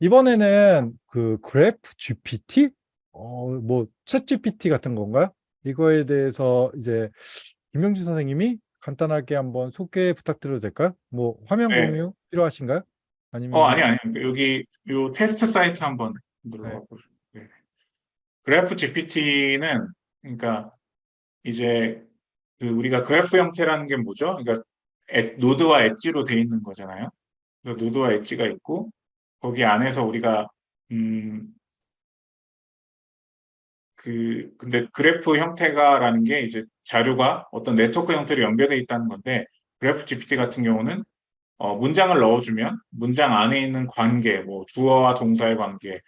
이번에는 그 그래프 GPT? 어, 뭐, 챗 GPT 같은 건가요? 이거에 대해서 이제 김명준 선생님이 간단하게 한번 소개 부탁드려도 될까요? 뭐, 화면 네. 공유 필요하신가요? 아니면 어, 아니, 아니. 여기, 요 테스트 사이트 한번 들어가 보시죠. 네. 그래프 GPT는, 그러니까, 이제, 그 우리가 그래프 형태라는 게 뭐죠? 그러니까, 엣- 노드와 엣지로 돼 있는 거잖아요. 노드와 엣지가 있고, 거기 안에서 우리가, 음, 그, 근데 그래프 형태가라는 게 이제 자료가 어떤 네트워크 형태로 연결돼 있다는 건데, 그래프 GPT 같은 경우는 어, 문장을 넣어주면 문장 안에 있는 관계, 뭐 주어와 동사의 관계,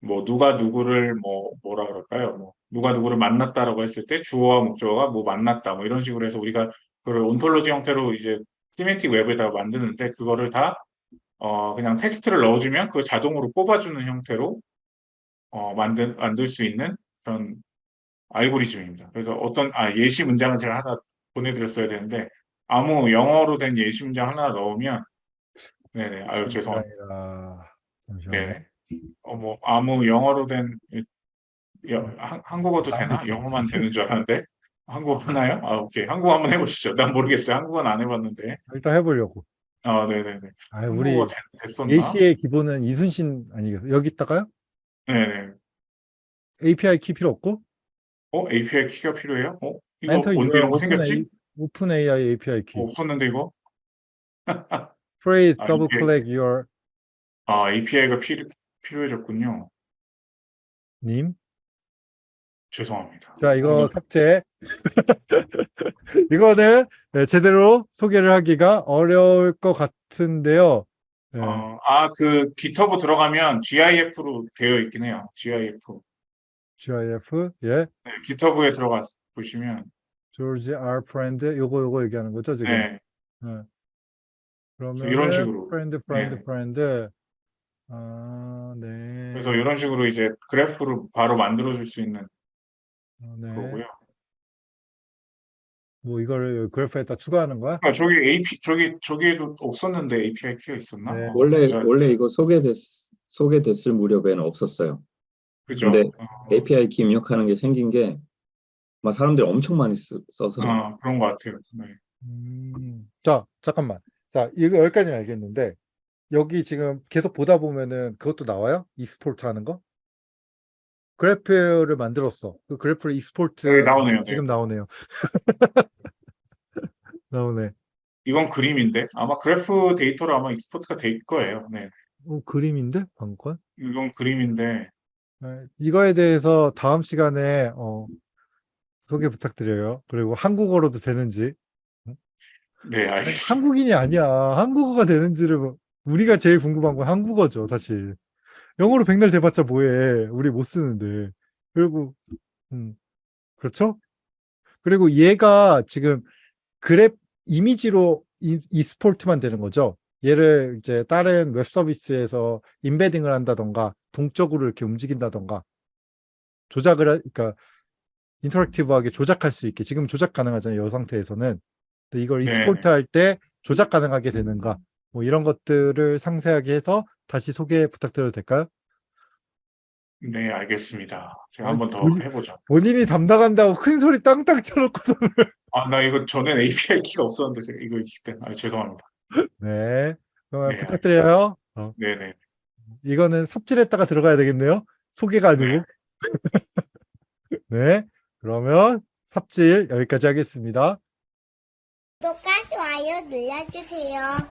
뭐 누가 누구를 뭐 뭐라 그럴까요? 뭐 누가 누구를 만났다라고 했을 때 주어와 목적어가 뭐 만났다, 뭐 이런 식으로 해서 우리가 그걸 ontology 형태로 이제 semantic web에다가 만드는데 그거를 다 어, 그냥 텍스트를 넣어주면 그걸 자동으로 뽑아주는 형태로 어, 만들 만들 수 있는 그런 알고리즘입니다. 그래서 어떤 아 예시 문장을 제가 하나 보내드렸어야 되는데 아무 영어로 된 예시 문장 하나 넣으면 네네 아유 죄송합니다. 아니라 잠시만요. 네. 어, 뭐 아무 영어로 된 이- 여- 한, 한국어도 되나? 아무튼 영어만 되는 줄 알았는데 한국어 하나요? 아 오케이 한국어 한번 해보시죠. 난 모르겠어요. 한국어는 안 해봤는데. 일단 해보려고. 아 네네네. 아, 우리 됐, 됐었나? 예시의 기본은 이순신 아니겠어요? 여기 있다가요? 네네. API 키 필요 없고 어 API 키가 필요해요? 어 이거 언제 your 이런 거 생겼지? A, open AI API 키. 어, 없었는데 이거? Phrase 아, double click your 아 API가 필요 필요해졌군요. 님. 죄송합니다. 자, 이거 어, 삭제. 이거는 네, 제대로 소개를 하기가 어려울 것 같은데요. 네. 어, 아, 그 GitHub 들어가면 GIF로 되어 있긴 해요. GIF. GIF, 예, 네, GitHub에 들어가 보시면 George R. Friend, 요거 요거 얘기하는 거죠 지금. 네, 네. 그러면 이런 식으로. friend, friend, 네. friend. 아, 네. 그래서 이런 식으로 이제 그래프를 바로 만들어 줄 수 있는 어, 네. 거고요. 뭐 이거를 그래프에다 추가하는 거야? 아, 저기 AP 저기 저기에도 없었는데 API 키가 있었나? 네. 어, 원래 제가- 원래 이거 소개됐 소개됐을 무렵에는 없었어요. 그죠? 근데 어, API 키 입력하는 게 생긴 게 막 사람들이 엄청 많이 쓰, 써서 어, 그런 것 같아요. 네. 음, 자, 잠깐만. 자, 이거 여기까지는 알겠는데, 여기 지금 계속 보다 보면은 그것도 나와요? export 하는 거? 그래프를 만들었어. 그 그래프를 export 여기 나오네요. 지금 네. 나오네요. 나오네. 이건 그림인데 아마 그래프 데이터로 아마 export가 될 거예요. 네. 어, 그림인데? 건? 이건 그림인데 네, 이거에 대해서 다음 시간에 어, 소개 부탁드려요. 그리고 한국어로도 되는지. 네, 알겠습니다. 한국인이 아니야. 한국어가 되는지를 뭐- 우리가 제일 궁금한 건 한국어죠, 사실. 영어로 백날 대봤자 뭐해. 우리 못 쓰는데. 그리고 음, 그렇죠? 그리고 얘가 지금 그래프 이미지로 이, export만 되는 거죠. 얘를 이제 다른 웹 서비스에서 embedding을 한다던가 동적으로 이렇게 움직인다던가 조작을 하, 그러니까 interactive하게 조작할 수 있게 지금 조작 가능하잖아요. 이 상태에서는. 근데 이걸 네. export 할 때 조작 가능하게 되는가 뭐 이런 것들을 상세하게 해서 다시 소개 부탁드려도 될까요? 네, 알겠습니다. 제가 한번 더 뭐지? 해보죠. 본인이 담당한다고 큰 소리 땅땅 쳐놓고서 아, 나 이거 전엔 API 키가 없었는데 제가 이거 있을 때, 아, 죄송합니다. 네. 그러면 네, 부탁드려요. 어, 네네. 이거는 삽질했다가 들어가야 되겠네요. 소개가 아니고. 네. 그러면 삽질 여기까지 하겠습니다. 구독과 좋아요 눌러주세요.